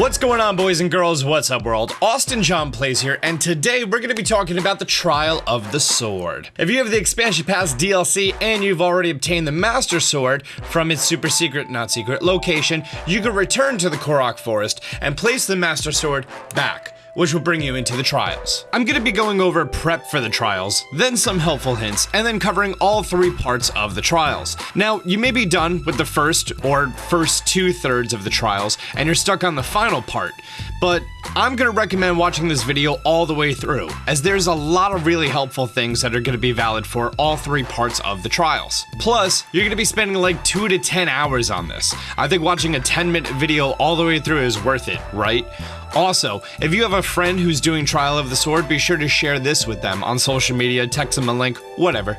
What's going on, boys and girls? What's up, world? Austin John Plays here, and today we're going to be talking about the Trial of the Sword. If you have the Expansion Pass DLC and you've already obtained the Master Sword from its super secret, not secret, location, you can return to the Korok Forest and place the Master Sword back which will bring you into the trials. I'm going to be going over prep for the trials, then some helpful hints, and then covering all three parts of the trials. Now, you may be done with the first or first two thirds of the trials, and you're stuck on the final part, but I'm going to recommend watching this video all the way through, as there's a lot of really helpful things that are going to be valid for all three parts of the trials. Plus, you're going to be spending like 2 to 10 hours on this. I think watching a 10 minute video all the way through is worth it, right? Also, if you have a friend who's doing Trial of the Sword, be sure to share this with them on social media, text them a link, whatever.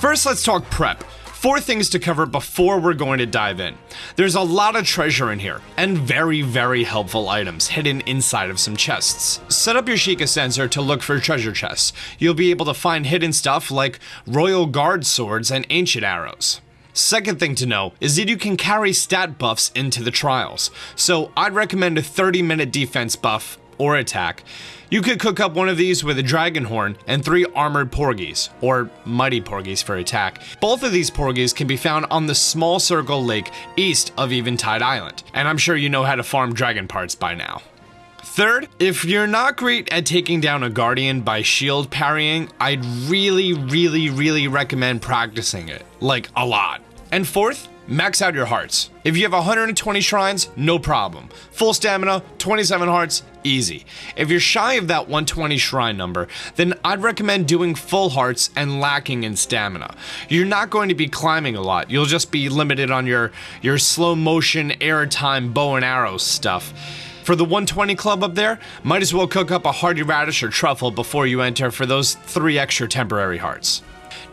First, let's talk prep. Four things to cover before we're going to dive in. There's a lot of treasure in here, and very, very helpful items hidden inside of some chests. Set up your Sheikah sensor to look for treasure chests. You'll be able to find hidden stuff like Royal Guard swords and ancient arrows. Second thing to know is that you can carry stat buffs into the trials. So I'd recommend a 30 minute defense buff or attack. You could cook up one of these with a dragon horn and three armored porgies, or mighty porgies for attack. Both of these porgies can be found on the small circle lake east of Eventide Island, and I'm sure you know how to farm dragon parts by now. Third, if you're not great at taking down a guardian by shield parrying, I'd really, really, really recommend practicing it. Like, a lot. And fourth, max out your hearts. If you have 120 shrines, no problem. Full stamina, 27 hearts, easy. If you're shy of that 120 shrine number, then I'd recommend doing full hearts and lacking in stamina. You're not going to be climbing a lot. You'll just be limited on your your slow motion airtime bow and arrow stuff. For the 120 club up there, might as well cook up a hearty radish or truffle before you enter for those three extra temporary hearts.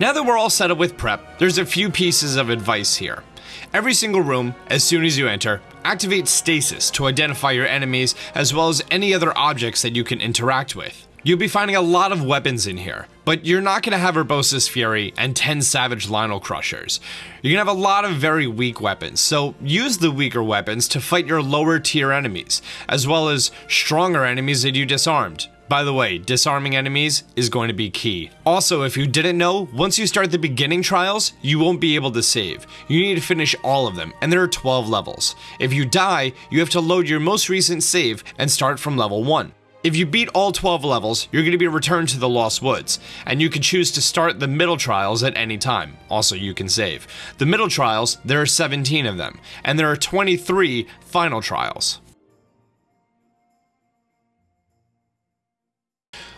Now that we're all set up with prep, there's a few pieces of advice here. Every single room, as soon as you enter, activate stasis to identify your enemies as well as any other objects that you can interact with. You'll be finding a lot of weapons in here, but you're not going to have Urbosa's Fury and 10 Savage Lynel Crushers. You're going to have a lot of very weak weapons, so use the weaker weapons to fight your lower tier enemies, as well as stronger enemies that you disarmed. By the way, disarming enemies is going to be key. Also, if you didn't know, once you start the beginning trials, you won't be able to save. You need to finish all of them, and there are 12 levels. If you die, you have to load your most recent save and start from level 1. If you beat all 12 levels, you're going to be returned to the Lost Woods, and you can choose to start the middle trials at any time. Also, you can save. The middle trials, there are 17 of them, and there are 23 final trials.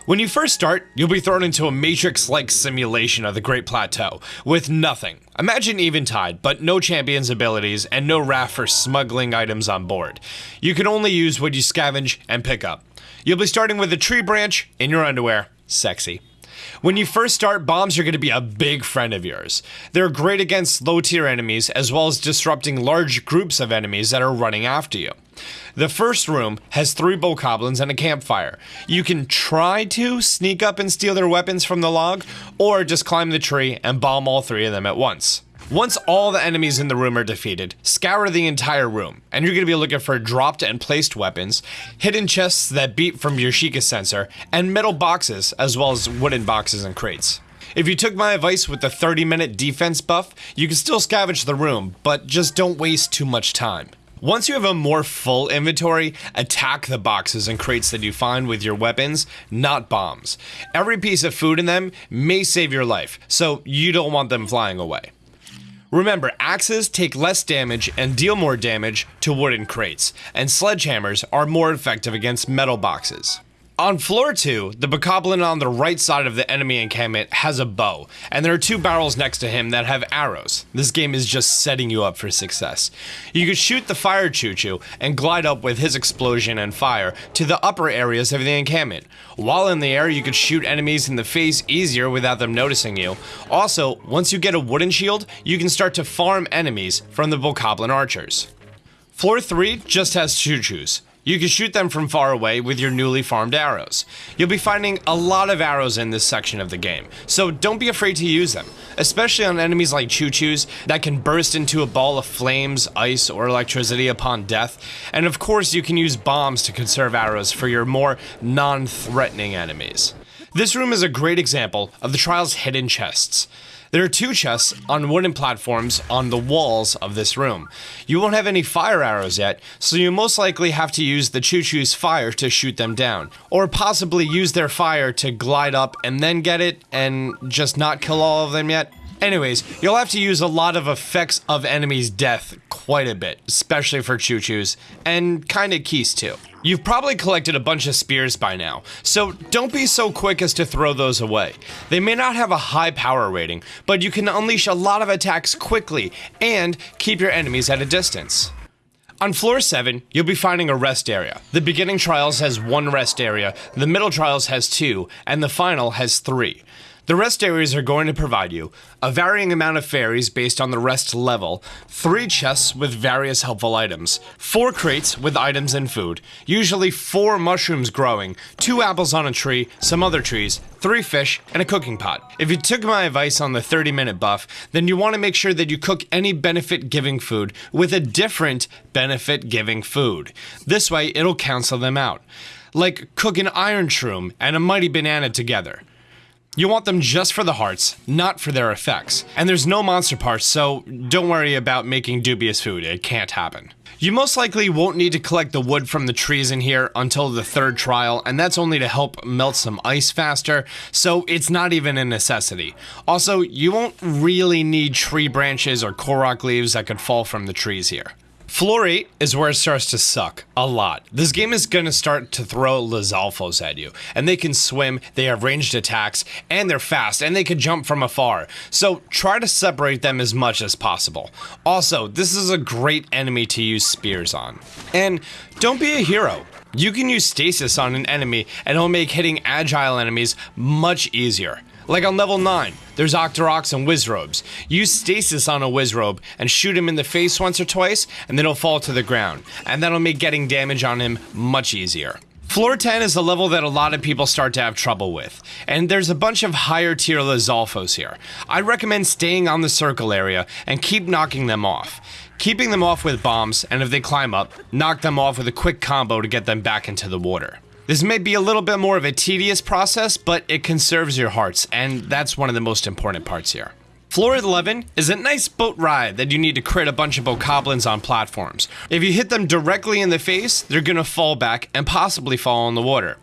When you first start, you'll be thrown into a Matrix-like simulation of the Great Plateau, with nothing. Imagine Eventide, but no champion's abilities and no raft for smuggling items on board. You can only use what you scavenge and pick up. You'll be starting with a tree branch in your underwear. Sexy. When you first start, bombs are going to be a big friend of yours. They're great against low tier enemies as well as disrupting large groups of enemies that are running after you. The first room has three bokoblins and a campfire. You can try to sneak up and steal their weapons from the log, or just climb the tree and bomb all three of them at once. Once all the enemies in the room are defeated, scour the entire room, and you're going to be looking for dropped and placed weapons, hidden chests that beep from your Sheikah sensor, and metal boxes, as well as wooden boxes and crates. If you took my advice with the 30 minute defense buff, you can still scavenge the room, but just don't waste too much time. Once you have a more full inventory, attack the boxes and crates that you find with your weapons, not bombs. Every piece of food in them may save your life, so you don't want them flying away. Remember, axes take less damage and deal more damage to wooden crates, and sledgehammers are more effective against metal boxes. On floor 2, the bokoblin on the right side of the enemy encampment has a bow, and there are two barrels next to him that have arrows. This game is just setting you up for success. You could shoot the fire Chuchu and glide up with his explosion and fire to the upper areas of the encampment. While in the air, you could shoot enemies in the face easier without them noticing you. Also, once you get a wooden shield, you can start to farm enemies from the bokoblin archers. Floor 3 just has Chuchus. You can shoot them from far away with your newly farmed arrows. You'll be finding a lot of arrows in this section of the game, so don't be afraid to use them, especially on enemies like Chuchus that can burst into a ball of flames, ice, or electricity upon death. And of course, you can use bombs to conserve arrows for your more non-threatening enemies. This room is a great example of the trial's hidden chests. There are two chests on wooden platforms on the walls of this room. You won't have any fire arrows yet, so you most likely have to use the Chuchu's fire to shoot them down. Or possibly use their fire to glide up and then get it and just not kill all of them yet. Anyways, you'll have to use a lot of effects of enemies' death quite a bit, especially for Chuchus, and kinda Keese too. You've probably collected a bunch of spears by now, so don't be so quick as to throw those away. They may not have a high power rating, but you can unleash a lot of attacks quickly and keep your enemies at a distance. On floor 7, you'll be finding a rest area. The beginning trials has one rest area, the middle trials has two, and the final has three. The rest areas are going to provide you a varying amount of fairies based on the rest level, three chests with various helpful items, four crates with items and food, usually four mushrooms growing, two apples on a tree, some other trees, three fish, and a cooking pot. If you took my advice on the 30 minute buff, then you want to make sure that you cook any benefit giving food with a different benefit giving food. This way, it'll cancel them out. Like cook an iron shroom and a mighty banana together. You want them just for the hearts, not for their effects. And there's no monster parts, so don't worry about making dubious food, it can't happen. You most likely won't need to collect the wood from the trees in here until the third trial, and that's only to help melt some ice faster, so it's not even a necessity. Also, you won't really need tree branches or korok leaves that could fall from the trees here. Floor 8 is where it starts to suck. A lot. This game is going to start to throw Lizalfos at you. And they can swim, they have ranged attacks, and they're fast, and they can jump from afar. So try to separate them as much as possible. Also, this is a great enemy to use spears on. And don't be a hero. You can use stasis on an enemy and it'll make hitting agile enemies much easier. Like on level 9, there's Octoroks and Wizrobes. Use stasis on a Wizrobe and shoot him in the face once or twice, and then he'll fall to the ground. And that'll make getting damage on him much easier. Floor 10 is a level that a lot of people start to have trouble with, and there's a bunch of higher tier Lizalfos here. I recommend staying on the circle area and keep knocking them off. Keeping them off with bombs, and if they climb up, knock them off with a quick combo to get them back into the water. This may be a little bit more of a tedious process, but it conserves your hearts, and that's one of the most important parts here. Floor 11 is a nice boat ride that you need to crit a bunch of bokoblins on platforms. If you hit them directly in the face, they're gonna fall back and possibly fall in the water.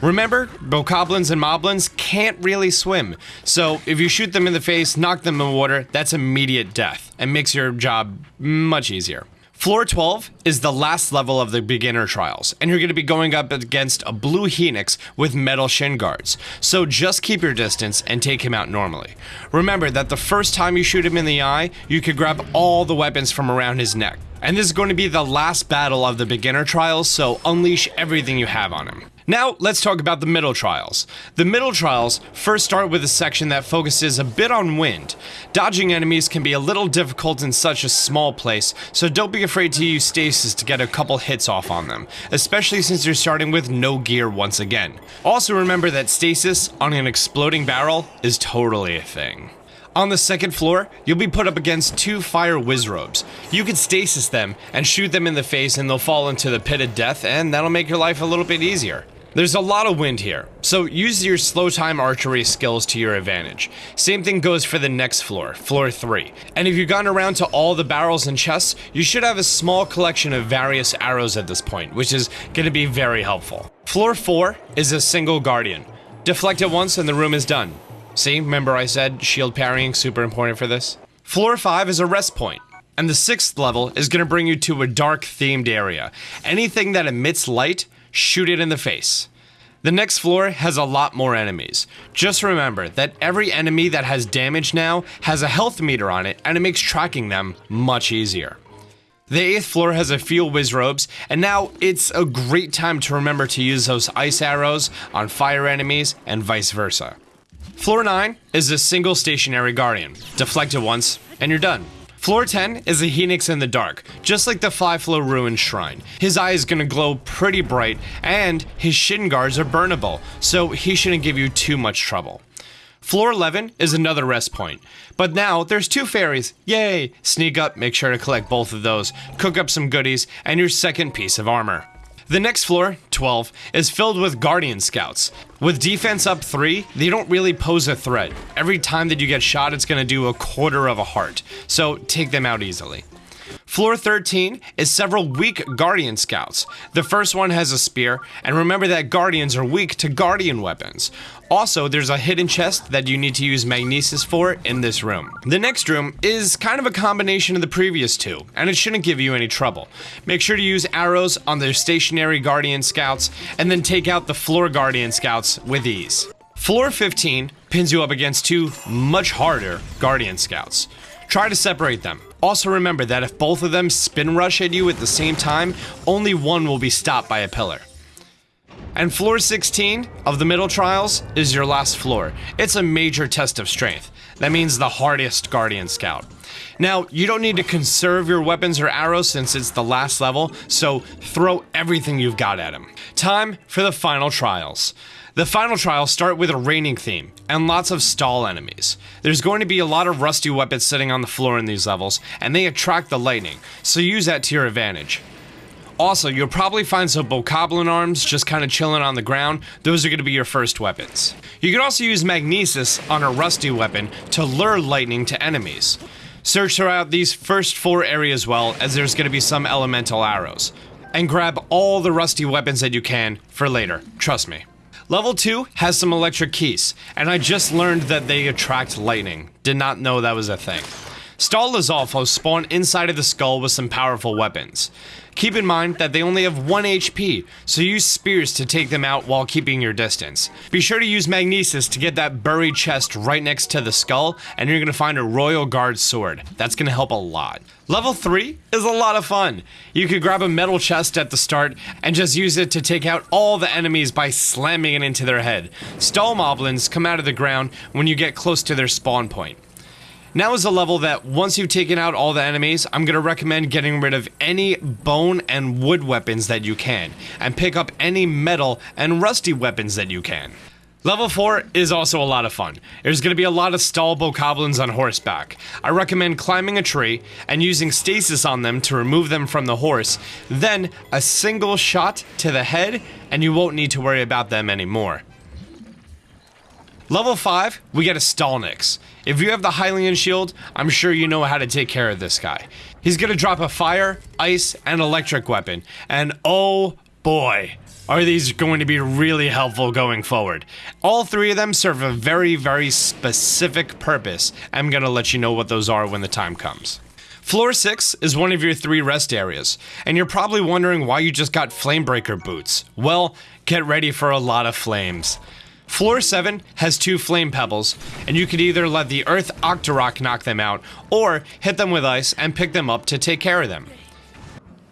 Remember, bokoblins and moblins can't really swim, so if you shoot them in the face, knock them in the water, that's immediate death, and makes your job much easier. Floor 12 is the last level of the beginner trials, and you're going to be going up against a blue Hinox with metal shin guards, so just keep your distance and take him out normally. Remember that the first time you shoot him in the eye, you can grab all the weapons from around his neck. And this is going to be the last battle of the beginner trials, so unleash everything you have on him. Now, let's talk about the middle trials. The middle trials first start with a section that focuses a bit on wind. Dodging enemies can be a little difficult in such a small place, so don't be afraid to use stasis to get a couple hits off on them, especially since you're starting with no gear once again. Also remember that stasis on an exploding barrel is totally a thing. On the second floor, you'll be put up against two fire wizrobes. You can stasis them and shoot them in the face and they'll fall into the pit of death and that'll make your life a little bit easier. There's a lot of wind here, so use your slow time archery skills to your advantage. Same thing goes for the next floor, floor 3. And if you've gone around to all the barrels and chests, you should have a small collection of various arrows at this point, which is going to be very helpful. Floor 4 is a single guardian. Deflect it once and the room is done. See, remember I said shield parrying super important for this? Floor 5 is a rest point. And the sixth level is going to bring you to a dark themed area. Anything that emits light shoot it in the face. The next floor has a lot more enemies. Just remember that every enemy that has damage now has a health meter on it and it makes tracking them much easier. The 8th floor has a few wizrobes, and now it's a great time to remember to use those ice arrows on fire enemies and vice versa. Floor 9 is a single stationary guardian. Deflect it once, and you're done. Floor 10 is a Hinox in the dark, just like the Five Flow Ruin Shrine. His eye is going to glow pretty bright, and his shin guards are burnable, so he shouldn't give you too much trouble. Floor 11 is another rest point. But now there's two fairies. Yay! Sneak up, make sure to collect both of those, cook up some goodies, and your second piece of armor. The next floor, 12, is filled with Guardian Scouts. With defense up 3, they don't really pose a threat. Every time that you get shot, it's going to do a quarter of a heart, so take them out easily. Floor 13 is several weak Guardian Scouts. The first one has a spear, and remember that Guardians are weak to Guardian weapons. Also, there's a hidden chest that you need to use Magnesis for in this room. The next room is kind of a combination of the previous two, and it shouldn't give you any trouble. Make sure to use arrows on the stationary Guardian Scouts, and then take out the floor Guardian Scouts with ease. Floor 15 pins you up against two much harder Guardian Scouts. Try to separate them. Also remember that if both of them spin rush at you at the same time, only one will be stopped by a pillar. And floor 16 of the middle trials is your last floor. It's a major test of strength. That means the hardest Guardian Scout. Now, you don't need to conserve your weapons or arrows since it's the last level, so throw everything you've got at him. Time for the final trials. The final trials start with a raining theme, and lots of Stal enemies. There's going to be a lot of rusty weapons sitting on the floor in these levels, and they attract the lightning, so use that to your advantage. Also, you'll probably find some Bokoblin arms just kind of chilling on the ground. Those are going to be your first weapons. You can also use Magnesis on a rusty weapon to lure lightning to enemies. Search throughout these first four areas well, as there's going to be some elemental arrows. And grab all the rusty weapons that you can for later, trust me. Level 2 has some electric Keese, and I just learned that they attract lightning. Did not know that was a thing. Stal Lizalfos spawn inside of the skull with some powerful weapons. Keep in mind that they only have 1 HP, so use spears to take them out while keeping your distance. Be sure to use Magnesis to get that buried chest right next to the skull, and you're going to find a Royal Guard sword. That's going to help a lot. Level 3 is a lot of fun. You could grab a metal chest at the start and just use it to take out all the enemies by slamming it into their head. Stal moblins come out of the ground when you get close to their spawn point. Now is a level that once you've taken out all the enemies, I'm going to recommend getting rid of any bone and wood weapons that you can, and pick up any metal and rusty weapons that you can. Level 4 is also a lot of fun. There's going to be a lot of Stal bokoblins on horseback. I recommend climbing a tree and using stasis on them to remove them from the horse, then a single shot to the head and you won't need to worry about them anymore. Level 5, we get a Stalnox. If you have the Hylian shield, I'm sure you know how to take care of this guy. He's gonna drop a fire, ice, and electric weapon, and oh boy, are these going to be really helpful going forward. All three of them serve a very, very specific purpose. I'm gonna let you know what those are when the time comes. Floor 6 is one of your three rest areas, and you're probably wondering why you just got Flamebreaker boots. Well, get ready for a lot of flames. Floor 7 has two flame Pebblits, and you could either let the Earth Octorok knock them out, or hit them with ice and pick them up to take care of them.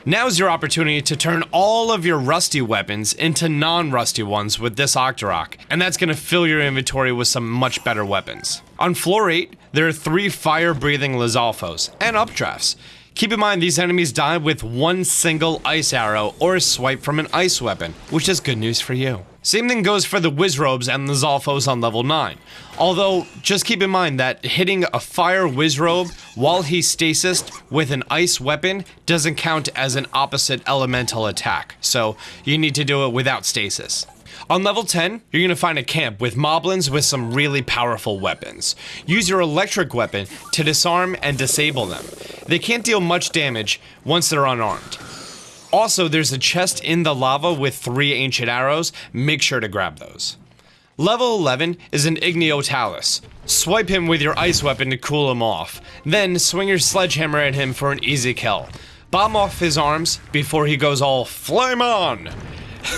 Now's your opportunity to turn all of your rusty weapons into non-rusty ones with this Octorok, and that's going to fill your inventory with some much better weapons. On floor 8, there are three fire-breathing Lizalfos, and updrafts. Keep in mind these enemies die with one single ice arrow or a swipe from an ice weapon, which is good news for you. Same thing goes for the Wizrobes and the Zalfos on level 9. Although, just keep in mind that hitting a fire Wizrobe while he's stasis with an ice weapon doesn't count as an opposite elemental attack, so you need to do it without stasis. On level 10, you're gonna find a camp with moblins with some really powerful weapons. Use your electric weapon to disarm and disable them. They can't deal much damage once they're unarmed. Also, there's a chest in the lava with three ancient arrows. Make sure to grab those. Level 11 is an Igneo Talus. Swipe him with your ice weapon to cool him off. Then swing your sledgehammer at him for an easy kill. Bomb off his arms before he goes all flame on!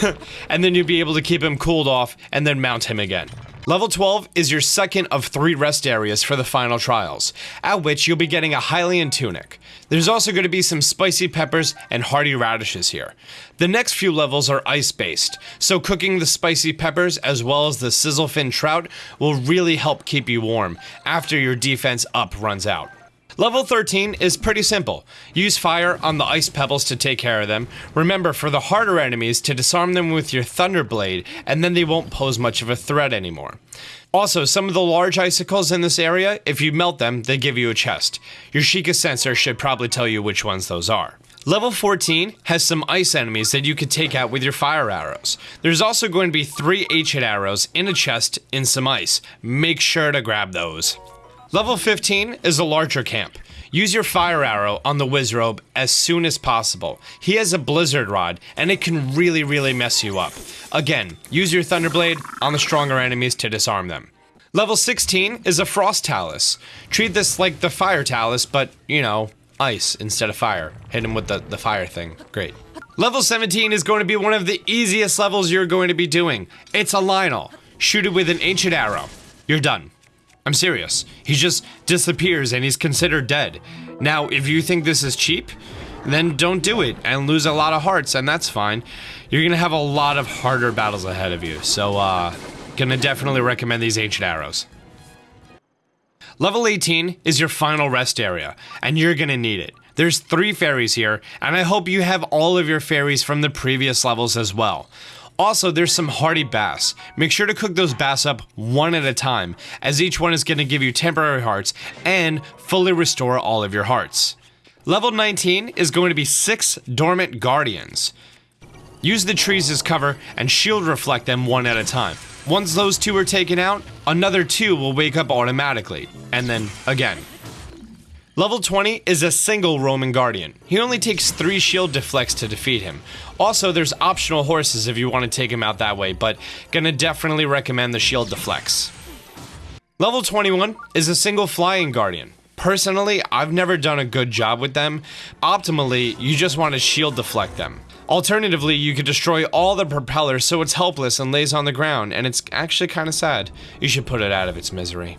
and then you'll be able to keep him cooled off and then mount him again. Level 12 is your second of three rest areas for the final trials, at which you'll be getting a Hylian tunic. There's also going to be some spicy peppers and hearty radishes here. The next few levels are ice-based, so cooking the spicy peppers as well as the sizzlefin trout will really help keep you warm after your defense up runs out. Level 13 is pretty simple. Use fire on the ice Pebblits to take care of them. Remember, for the harder enemies, to disarm them with your Thunderblade, and then they won't pose much of a threat anymore. Also, some of the large icicles in this area, if you melt them, they give you a chest. Your Sheikah sensor should probably tell you which ones those are. Level 14 has some ice enemies that you could take out with your fire arrows. There's also going to be three H-hit arrows in a chest in some ice. Make sure to grab those. Level 15 is a larger camp. Use your fire arrow on the Wizrobe as soon as possible. He has a blizzard rod, and it can really, really mess you up. Again, use your Thunderblade on the stronger enemies to disarm them. Level 16 is a Frost Talus. Treat this like the Fire Talus, but, you know, ice instead of fire. Hit him with the, the fire thing. Great. Level 17 is going to be one of the easiest levels you're going to be doing. It's a Lynel. Shoot it with an ancient arrow. You're done. I'm serious. He just disappears and he's considered dead. Now, if you think this is cheap, then don't do it and lose a lot of hearts, and that's fine. You're gonna have a lot of harder battles ahead of you, so, uh, gonna definitely recommend these Ancient Arrows. Level 18 is your final rest area, and you're gonna need it. There's three fairies here, and I hope you have all of your fairies from the previous levels as well. Also, there's some hearty bass. Make sure to cook those bass up one at a time, as each one is going to give you temporary hearts and fully restore all of your hearts. Level 19 is going to be 6 Dormant Guardians. Use the trees as cover and shield reflect them one at a time. Once those two are taken out, another two will wake up automatically, and then again. Level 20 is a single Roman Guardian. He only takes 3 shield deflects to defeat him. Also, there's optional horses if you want to take him out that way, but gonna definitely recommend the shield deflects. Level 21 is a single Flying Guardian. Personally, I've never done a good job with them. Optimally, you just want to shield deflect them. Alternatively, you could destroy all the propellers so it's helpless and lays on the ground, and it's actually kind of sad. You should put it out of its misery.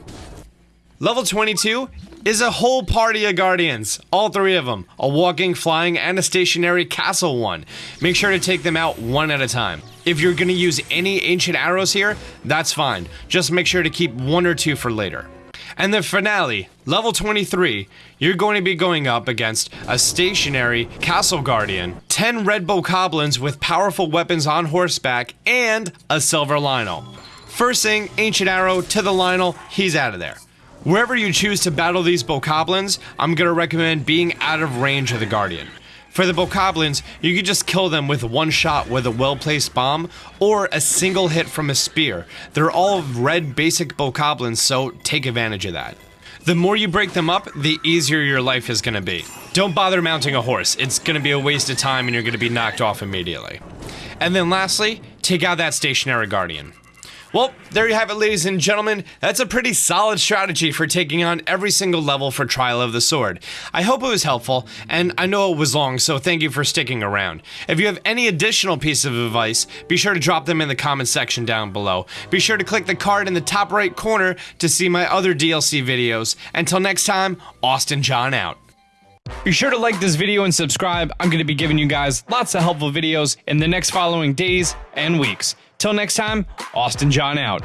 Level 22 is a whole party of guardians. All three of them. A walking, flying, and a stationary castle one. Make sure to take them out one at a time. If you're gonna use any ancient arrows here, that's fine. Just make sure to keep one or two for later. And the finale, level 23, you're going to be going up against a stationary castle guardian, 10 red bokoblins with powerful weapons on horseback, and a silver lynel. First thing, ancient arrow to the lynel, he's out of there. Wherever you choose to battle these Bokoblins, I'm gonna recommend being out of range of the Guardian. For the Bokoblins, you can just kill them with one shot with a well-placed bomb, or a single hit from a spear. They're all red basic Bokoblins, so take advantage of that. The more you break them up, the easier your life is gonna be. Don't bother mounting a horse, it's gonna be a waste of time and you're gonna be knocked off immediately. And then lastly, take out that stationary guardian. Well, there you have it, ladies and gentlemen. That's a pretty solid strategy for taking on every single level for Trial of the Sword. I hope it was helpful, and I know it was long, so thank you for sticking around. If you have any additional piece of advice, be sure to drop them in the comment section down below. Be sure to click the card in the top right corner to see my other DLC videos. Until next time, Austin John out. Be sure to like this video and subscribe. I'm going to be giving you guys lots of helpful videos in the next following days and weeks. Till next time, Austin John out.